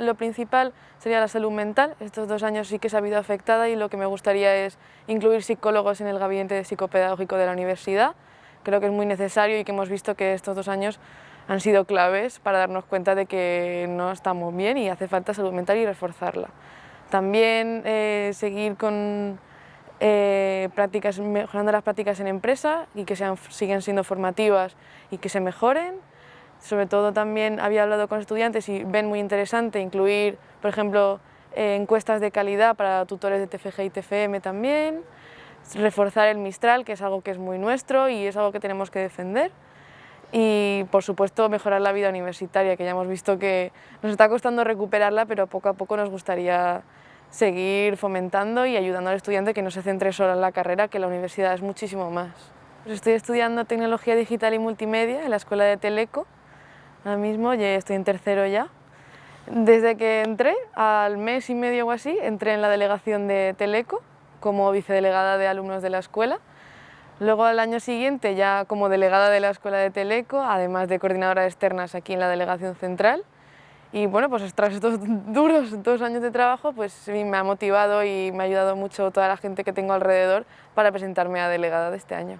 lo principal sería la salud mental. Estos dos años sí que se ha habido afectada y lo que me gustaría es incluir psicólogos en el gabinete psicopedagógico de la universidad. Creo que es muy necesario y que hemos visto que estos dos años han sido claves para darnos cuenta de que no estamos bien y hace falta salud mental y reforzarla. También eh, seguir con eh, prácticas, mejorando las prácticas en empresa y que sean, sigan siendo formativas y que se mejoren. Sobre todo también había hablado con estudiantes y ven muy interesante incluir, por ejemplo, eh, encuestas de calidad para tutores de TFG y TFM también, reforzar el Mistral, que es algo que es muy nuestro y es algo que tenemos que defender y por supuesto mejorar la vida universitaria, que ya hemos visto que nos está costando recuperarla, pero poco a poco nos gustaría seguir fomentando y ayudando al estudiante que no se centre solo en la carrera, que la universidad es muchísimo más. Pues estoy estudiando Tecnología Digital y Multimedia en la Escuela de Teleco, ahora mismo ya estoy en tercero ya. Desde que entré, al mes y medio o así, entré en la delegación de Teleco como vicedelegada de alumnos de la escuela Luego al año siguiente ya como delegada de la Escuela de Teleco, además de coordinadora externas aquí en la Delegación Central. Y bueno, pues tras estos duros dos años de trabajo, pues me ha motivado y me ha ayudado mucho toda la gente que tengo alrededor para presentarme a delegada de este año.